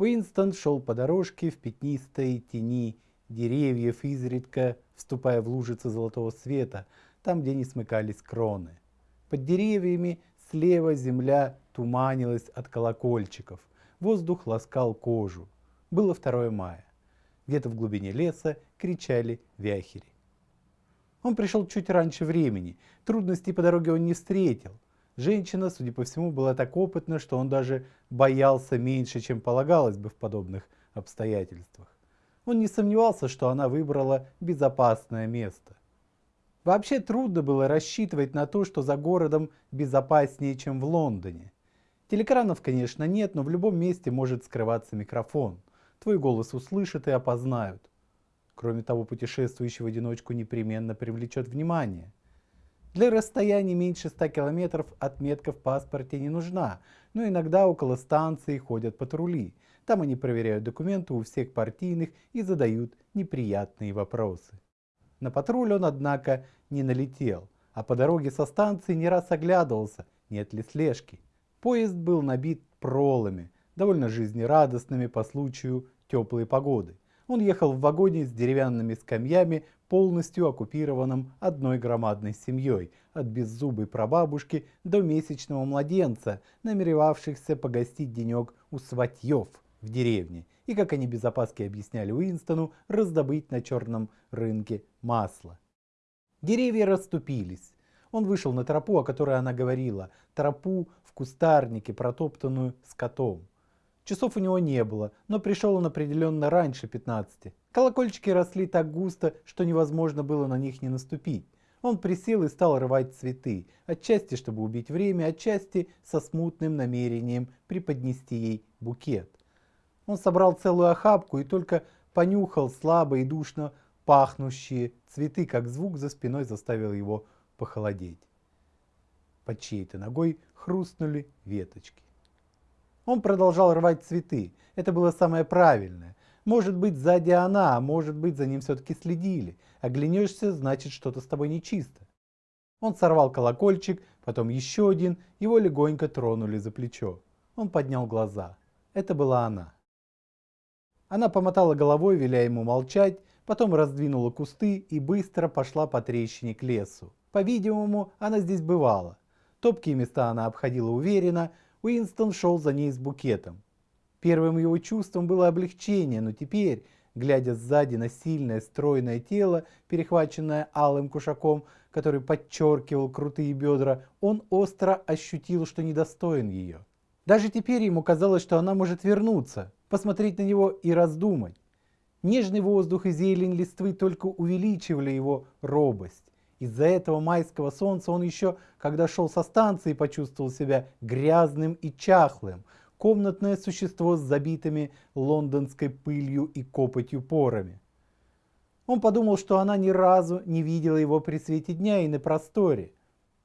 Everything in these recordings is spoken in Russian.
Уинстон шел по дорожке в пятнистой тени деревьев, изредка вступая в лужицы золотого света, там, где не смыкались кроны. Под деревьями слева земля туманилась от колокольчиков, воздух ласкал кожу. Было 2 мая. Где-то в глубине леса кричали вяхери. Он пришел чуть раньше времени, трудностей по дороге он не встретил. Женщина, судя по всему, была так опытна, что он даже боялся меньше, чем полагалось бы в подобных обстоятельствах. Он не сомневался, что она выбрала безопасное место. Вообще трудно было рассчитывать на то, что за городом безопаснее, чем в Лондоне. Телекранов, конечно, нет, но в любом месте может скрываться микрофон. Твой голос услышат и опознают. Кроме того, путешествующий в одиночку непременно привлечет внимание. Для расстояния меньше 100 километров отметка в паспорте не нужна, но иногда около станции ходят патрули. Там они проверяют документы у всех партийных и задают неприятные вопросы. На патруль он, однако, не налетел, а по дороге со станции не раз оглядывался, нет ли слежки. Поезд был набит пролами, довольно жизнерадостными по случаю теплой погоды. Он ехал в вагоне с деревянными скамьями, полностью оккупированном одной громадной семьей, от беззубой прабабушки до месячного младенца, намеревавшихся погостить денек у сватьев в деревне, и, как они без опаски объясняли Уинстону, раздобыть на черном рынке масло. Деревья расступились. Он вышел на тропу, о которой она говорила, тропу в кустарнике, протоптанную скотом. Часов у него не было, но пришел он определенно раньше 15. Колокольчики росли так густо, что невозможно было на них не наступить. Он присел и стал рвать цветы, отчасти чтобы убить время, отчасти со смутным намерением преподнести ей букет. Он собрал целую охапку и только понюхал слабо и душно пахнущие цветы, как звук за спиной заставил его похолодеть. Под чьей-то ногой хрустнули веточки. Он продолжал рвать цветы. Это было самое правильное. Может быть, сзади она, а может быть, за ним все-таки следили. Оглянешься, значит, что-то с тобой нечисто. Он сорвал колокольчик, потом еще один, его легонько тронули за плечо. Он поднял глаза. Это была она. Она помотала головой, веля ему молчать, потом раздвинула кусты и быстро пошла по трещине к лесу. По-видимому, она здесь бывала. Топкие места она обходила уверенно, Уинстон шел за ней с букетом. Первым его чувством было облегчение, но теперь, глядя сзади на сильное стройное тело, перехваченное алым кушаком, который подчеркивал крутые бедра, он остро ощутил, что недостоин ее. Даже теперь ему казалось, что она может вернуться, посмотреть на него и раздумать. Нежный воздух и зелень листвы только увеличивали его робость. Из-за этого майского солнца он еще, когда шел со станции, почувствовал себя грязным и чахлым. Комнатное существо с забитыми лондонской пылью и копотью порами. Он подумал, что она ни разу не видела его при свете дня и на просторе.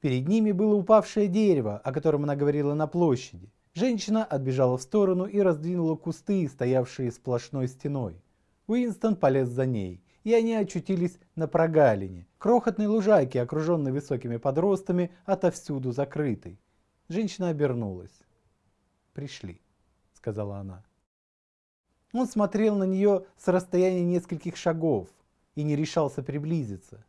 Перед ними было упавшее дерево, о котором она говорила на площади. Женщина отбежала в сторону и раздвинула кусты, стоявшие сплошной стеной. Уинстон полез за ней и они очутились на прогалине, крохотной лужайке, окруженной высокими подростами, отовсюду закрытой. Женщина обернулась. «Пришли», — сказала она. Он смотрел на нее с расстояния нескольких шагов и не решался приблизиться.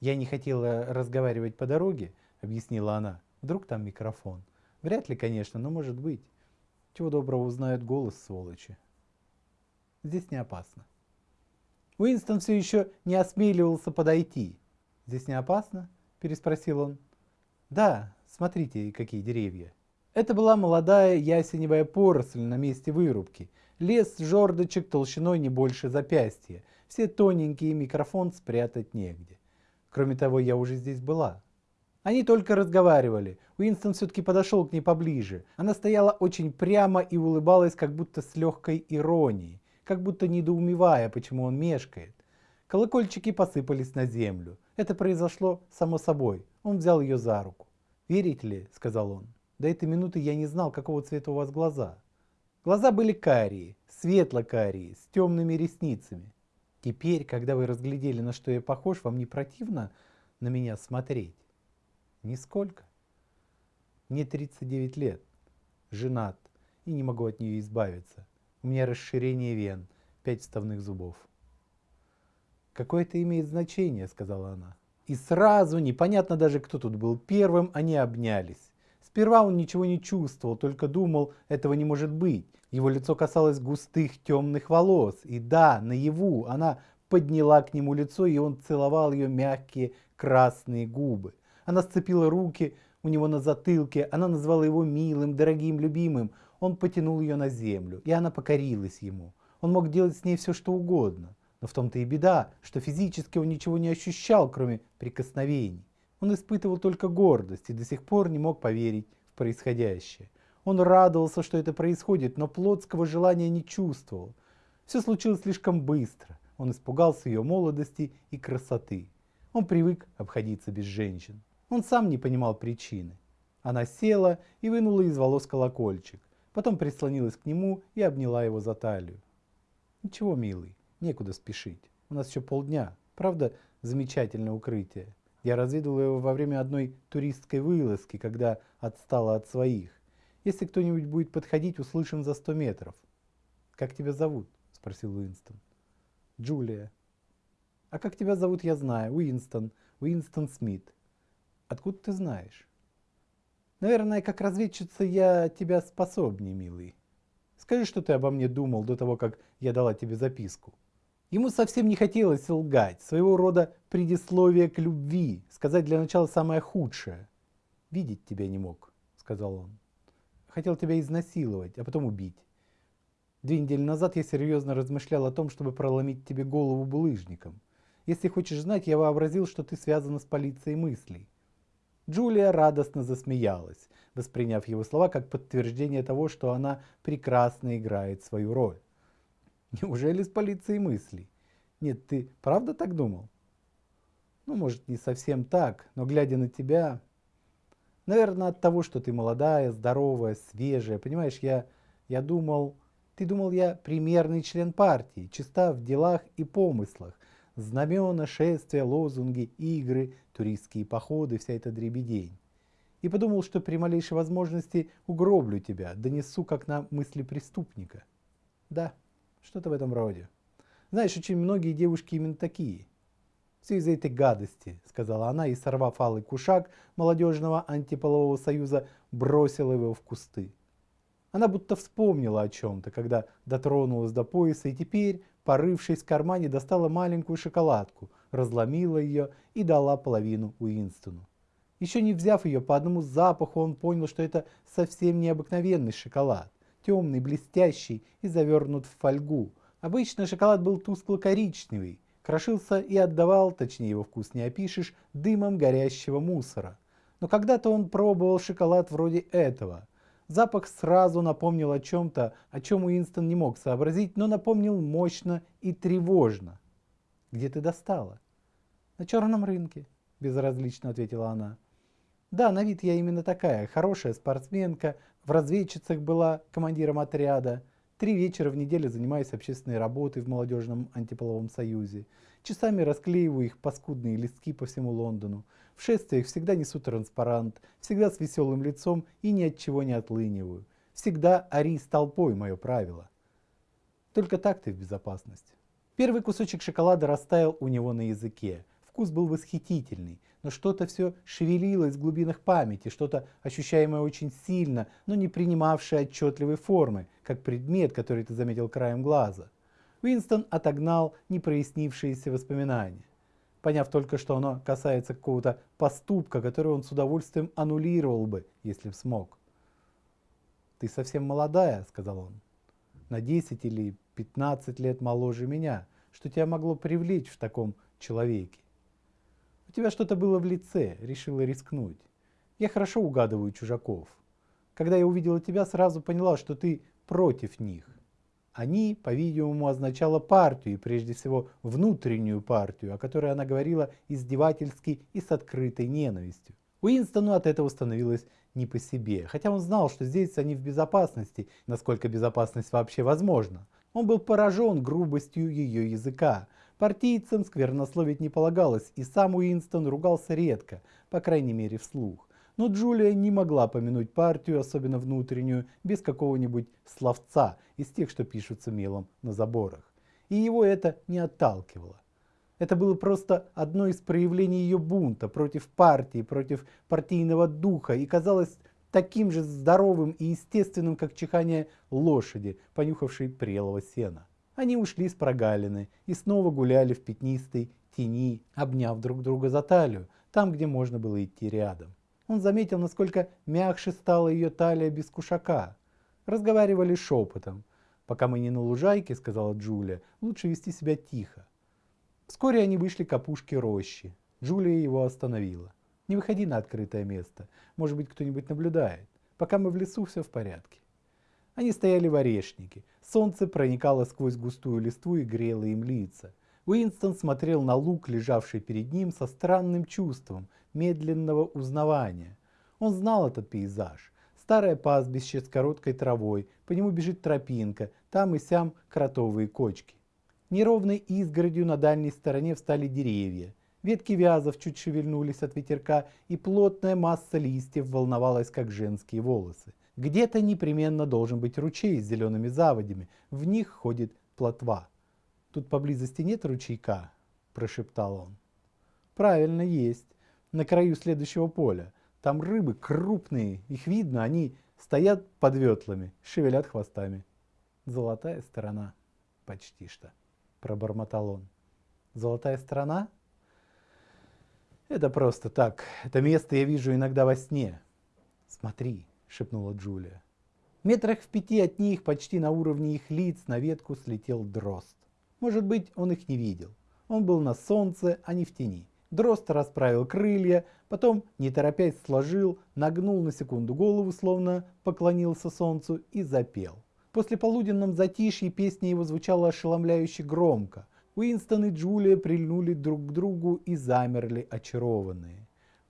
«Я не хотела разговаривать по дороге», — объяснила она. «Вдруг там микрофон?» «Вряд ли, конечно, но может быть. Чего доброго узнают голос, сволочи. Здесь не опасно». Уинстон все еще не осмеливался подойти. «Здесь не опасно?» – переспросил он. «Да, смотрите, какие деревья». Это была молодая ясеневая поросль на месте вырубки. Лес жердочек толщиной не больше запястья. Все тоненькие, микрофон спрятать негде. Кроме того, я уже здесь была. Они только разговаривали. Уинстон все-таки подошел к ней поближе. Она стояла очень прямо и улыбалась, как будто с легкой иронией как будто недоумевая, почему он мешкает. Колокольчики посыпались на землю. Это произошло само собой. Он взял ее за руку. «Верите ли?» – сказал он. «До этой минуты я не знал, какого цвета у вас глаза». Глаза были карие, светло-карие, с темными ресницами. Теперь, когда вы разглядели, на что я похож, вам не противно на меня смотреть? Нисколько. Мне 39 лет, женат, и не могу от нее избавиться. У меня расширение вен, пять вставных зубов. «Какое это имеет значение?» – сказала она. И сразу, непонятно даже, кто тут был первым, они обнялись. Сперва он ничего не чувствовал, только думал, этого не может быть. Его лицо касалось густых темных волос. И да, наяву она подняла к нему лицо, и он целовал ее мягкие красные губы. Она сцепила руки у него на затылке, она назвала его милым, дорогим, любимым. Он потянул ее на землю, и она покорилась ему. Он мог делать с ней все, что угодно. Но в том-то и беда, что физически он ничего не ощущал, кроме прикосновений. Он испытывал только гордость и до сих пор не мог поверить в происходящее. Он радовался, что это происходит, но плотского желания не чувствовал. Все случилось слишком быстро. Он испугался ее молодости и красоты. Он привык обходиться без женщин. Он сам не понимал причины. Она села и вынула из волос колокольчик. Потом прислонилась к нему и обняла его за талию. «Ничего, милый, некуда спешить. У нас еще полдня. Правда, замечательное укрытие. Я разведал его во время одной туристской вылазки, когда отстала от своих. Если кто-нибудь будет подходить, услышим за сто метров. «Как тебя зовут?» – спросил Уинстон. «Джулия». «А как тебя зовут, я знаю. Уинстон. Уинстон Смит. Откуда ты знаешь?» «Наверное, как разведчица я тебя способнее, милый. Скажи, что ты обо мне думал до того, как я дала тебе записку». Ему совсем не хотелось лгать, своего рода предисловие к любви, сказать для начала самое худшее. «Видеть тебя не мог», — сказал он хотел тебя изнасиловать, а потом убить. Две недели назад я серьезно размышлял о том, чтобы проломить тебе голову булыжником. Если хочешь знать, я вообразил, что ты связана с полицией мыслей. Джулия радостно засмеялась, восприняв его слова как подтверждение того, что она прекрасно играет свою роль. Неужели с полицией мыслей? Нет, ты правда так думал? Ну, может, не совсем так, но глядя на тебя, Наверное, от того, что ты молодая, здоровая, свежая. Понимаешь, я, я думал, ты думал, я примерный член партии, чиста в делах и помыслах. Знамена, шествия, лозунги, игры, туристские походы, вся эта дребедень. И подумал, что при малейшей возможности угроблю тебя, донесу как на мысли преступника. Да, что-то в этом роде. Знаешь, очень многие девушки именно такие – все из-за этой гадости, сказала она и, сорвав алый кушак молодежного антиполового союза, бросила его в кусты. Она будто вспомнила о чем-то, когда дотронулась до пояса и теперь, порывшись в кармане, достала маленькую шоколадку, разломила ее и дала половину Уинстону. Еще не взяв ее по одному запаху, он понял, что это совсем необыкновенный шоколад, темный, блестящий и завернут в фольгу. Обычно шоколад был тускло-коричневый, крошился и отдавал, точнее его вкус не опишешь, дымом горящего мусора. Но когда-то он пробовал шоколад вроде этого. Запах сразу напомнил о чем-то, о чем Уинстон не мог сообразить, но напомнил мощно и тревожно. «Где ты достала?» «На черном рынке», – безразлично ответила она. «Да, на вид я именно такая, хорошая спортсменка, в разведчицах была командиром отряда». Три вечера в неделю занимаюсь общественной работой в молодежном антиполовом союзе. Часами расклеиваю их паскудные листки по всему Лондону. В шествиях всегда несу транспарант, всегда с веселым лицом и ни от чего не отлыниваю. Всегда ори с толпой мое правило. Только так ты в безопасности. Первый кусочек шоколада растаял у него на языке. Вкус был восхитительный, но что-то все шевелилось в глубинах памяти, что-то ощущаемое очень сильно, но не принимавшее отчетливой формы, как предмет, который ты заметил краем глаза. Уинстон отогнал непрояснившиеся воспоминания, поняв только, что оно касается какого-то поступка, который он с удовольствием аннулировал бы, если б смог. «Ты совсем молодая», — сказал он, — «на 10 или 15 лет моложе меня, что тебя могло привлечь в таком человеке тебя что-то было в лице, решила рискнуть. Я хорошо угадываю чужаков. Когда я увидела тебя, сразу поняла, что ты против них. Они, по-видимому, означало партию, и прежде всего внутреннюю партию, о которой она говорила издевательски и с открытой ненавистью. Уинстону от этого становилось не по себе, хотя он знал, что здесь они в безопасности, насколько безопасность вообще возможна. Он был поражен грубостью ее языка, Партийцам сквернословить не полагалось, и сам Уинстон ругался редко, по крайней мере вслух. Но Джулия не могла помянуть партию, особенно внутреннюю, без какого-нибудь словца из тех, что пишутся мелом на заборах. И его это не отталкивало. Это было просто одно из проявлений ее бунта против партии, против партийного духа и казалось таким же здоровым и естественным, как чихание лошади, понюхавшей прелого сена. Они ушли с прогалины и снова гуляли в пятнистой тени, обняв друг друга за талию, там, где можно было идти рядом. Он заметил, насколько мягче стала ее талия без кушака. Разговаривали шепотом. «Пока мы не на лужайке», — сказала Джулия, — «лучше вести себя тихо». Вскоре они вышли к опушке рощи. Джулия его остановила. Не выходи на открытое место. Может быть, кто-нибудь наблюдает. Пока мы в лесу, все в порядке. Они стояли в орешнике. Солнце проникало сквозь густую листву и грело им лица. Уинстон смотрел на лук, лежавший перед ним, со странным чувством медленного узнавания. Он знал этот пейзаж. Старое пастбище с короткой травой, по нему бежит тропинка, там и сям кротовые кочки. Неровной изгородью на дальней стороне встали деревья. Ветки вязов чуть шевельнулись от ветерка, и плотная масса листьев волновалась, как женские волосы. Где-то непременно должен быть ручей с зелеными заводями, в них ходит плотва. «Тут поблизости нет ручейка?» – прошептал он. «Правильно, есть. На краю следующего поля. Там рыбы крупные, их видно, они стоят под ветлами, шевелят хвостами. Золотая сторона. Почти что», – пробормотал он. «Золотая сторона?» Это просто так. Это место я вижу иногда во сне. Смотри, шепнула Джулия. Метрах в пяти от них, почти на уровне их лиц, на ветку слетел дрозд. Может быть, он их не видел. Он был на солнце, а не в тени. Дрозд расправил крылья, потом, не торопясь, сложил, нагнул на секунду голову, словно поклонился солнцу, и запел. После полуденном затишье песня его звучала ошеломляюще громко. Уинстон и Джулия прильнули друг к другу и замерли очарованные.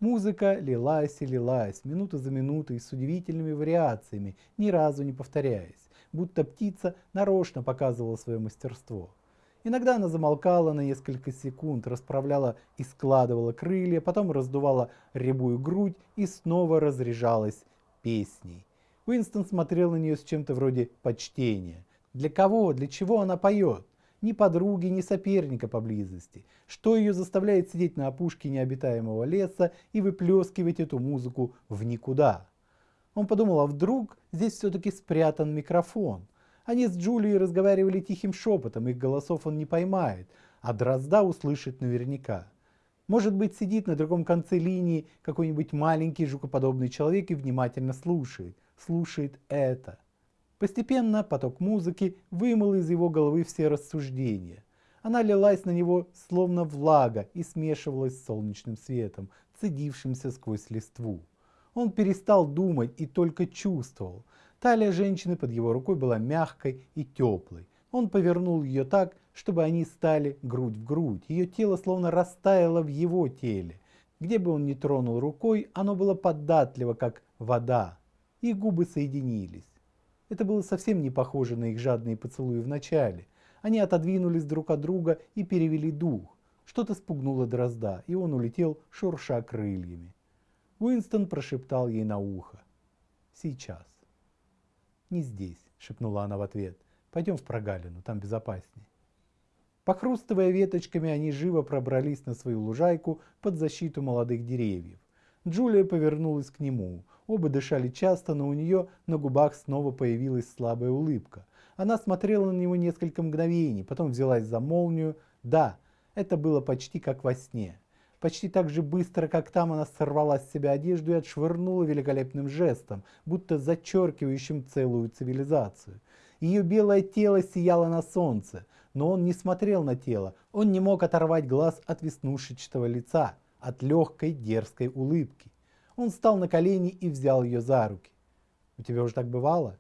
Музыка лилась и лилась, минута за минутой, с удивительными вариациями, ни разу не повторяясь, будто птица нарочно показывала свое мастерство. Иногда она замолкала на несколько секунд, расправляла и складывала крылья, потом раздувала рябую грудь и снова разряжалась песней. Уинстон смотрел на нее с чем-то вроде почтения. Для кого, для чего она поет? Ни подруги, ни соперника поблизости. Что ее заставляет сидеть на опушке необитаемого леса и выплескивать эту музыку в никуда? Он подумал, а вдруг здесь все-таки спрятан микрофон? Они с Джулией разговаривали тихим шепотом, их голосов он не поймает, а Дрозда услышит наверняка. Может быть, сидит на другом конце линии какой-нибудь маленький жукоподобный человек и внимательно слушает. Слушает это. Постепенно поток музыки вымыл из его головы все рассуждения. Она лилась на него словно влага и смешивалась с солнечным светом, цедившимся сквозь листву. Он перестал думать и только чувствовал. Талия женщины под его рукой была мягкой и теплой. Он повернул ее так, чтобы они стали грудь в грудь. Ее тело словно растаяло в его теле. Где бы он ни тронул рукой, оно было податливо, как вода. И губы соединились. Это было совсем не похоже на их жадные поцелуи в начале. Они отодвинулись друг от друга и перевели дух. Что-то спугнуло дрозда, и он улетел, шурша крыльями. Уинстон прошептал ей на ухо. «Сейчас». «Не здесь», — шепнула она в ответ. «Пойдем в прогалину, там безопаснее». Похрустывая веточками, они живо пробрались на свою лужайку под защиту молодых деревьев. Джулия повернулась к нему. Оба дышали часто, но у нее на губах снова появилась слабая улыбка. Она смотрела на него несколько мгновений, потом взялась за молнию. Да, это было почти как во сне. Почти так же быстро, как там, она сорвала с себя одежду и отшвырнула великолепным жестом, будто зачеркивающим целую цивилизацию. Ее белое тело сияло на солнце, но он не смотрел на тело, он не мог оторвать глаз от веснушечного лица, от легкой дерзкой улыбки. Он встал на колени и взял ее за руки. У тебя уже так бывало?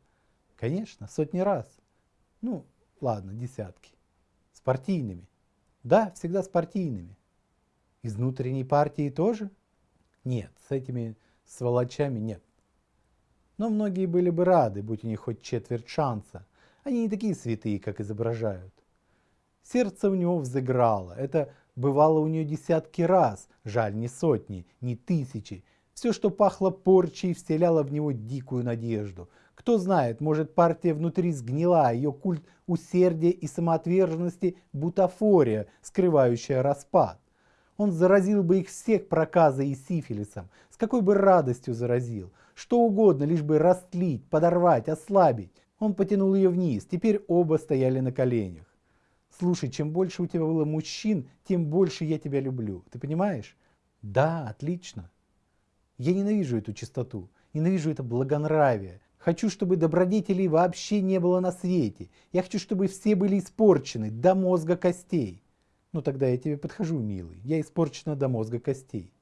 Конечно, сотни раз. Ну, ладно, десятки. Спартийными. Да, всегда спартийными. Из внутренней партии тоже? Нет, с этими сволочами нет. Но многие были бы рады, будь у них хоть четверть шанса. Они не такие святые, как изображают. Сердце у него взыграло. Это бывало у нее десятки раз. Жаль, не сотни, не тысячи. Все, что пахло порчей, вселяло в него дикую надежду. Кто знает, может партия внутри сгнила, ее культ усердия и самоотверженности – бутафория, скрывающая распад. Он заразил бы их всех проказой и сифилисом, с какой бы радостью заразил. Что угодно, лишь бы растлить, подорвать, ослабить. Он потянул ее вниз, теперь оба стояли на коленях. Слушай, чем больше у тебя было мужчин, тем больше я тебя люблю. Ты понимаешь? Да, отлично. Я ненавижу эту чистоту, ненавижу это благонравие. Хочу, чтобы добродетелей вообще не было на свете. Я хочу, чтобы все были испорчены до мозга костей. Ну тогда я тебе подхожу, милый. Я испорчена до мозга костей.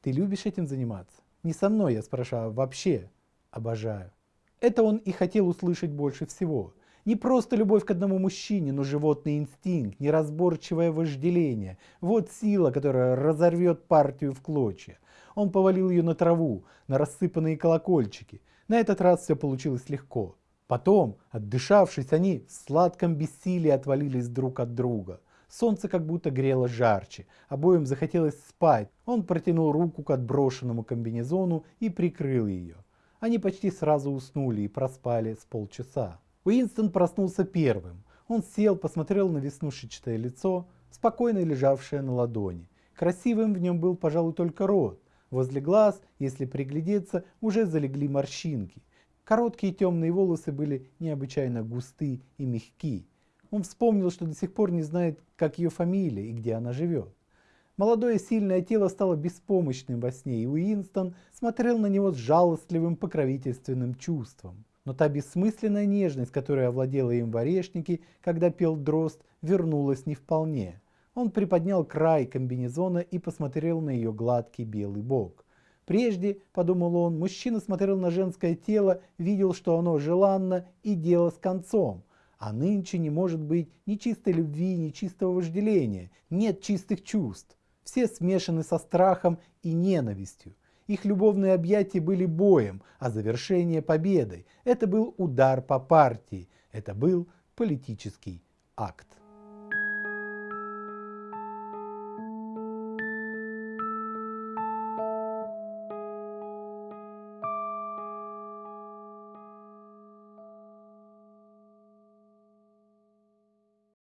Ты любишь этим заниматься? Не со мной, я спрашиваю, а вообще? Обожаю. Это он и хотел услышать больше всего. Не просто любовь к одному мужчине, но животный инстинкт, неразборчивое вожделение. Вот сила, которая разорвет партию в клочья. Он повалил ее на траву, на рассыпанные колокольчики. На этот раз все получилось легко. Потом, отдышавшись, они в сладком бессилии отвалились друг от друга. Солнце как будто грело жарче, обоим захотелось спать. Он протянул руку к отброшенному комбинезону и прикрыл ее. Они почти сразу уснули и проспали с полчаса. Уинстон проснулся первым. Он сел, посмотрел на веснушечное лицо, спокойно лежавшее на ладони. Красивым в нем был, пожалуй, только рот. Возле глаз, если приглядеться, уже залегли морщинки. Короткие темные волосы были необычайно густы и мягки. Он вспомнил, что до сих пор не знает, как ее фамилия и где она живет. Молодое сильное тело стало беспомощным во сне, и Уинстон смотрел на него с жалостливым покровительственным чувством. Но та бессмысленная нежность, которая овладела им в орешнике, когда пел дрозд, вернулась не вполне. Он приподнял край комбинезона и посмотрел на ее гладкий белый бок. Прежде, подумал он, мужчина смотрел на женское тело, видел, что оно желанно и дело с концом. А нынче не может быть ни чистой любви, ни чистого вожделения, нет чистых чувств. Все смешаны со страхом и ненавистью. Их любовные объятия были боем, а завершение победой. Это был удар по партии, это был политический акт.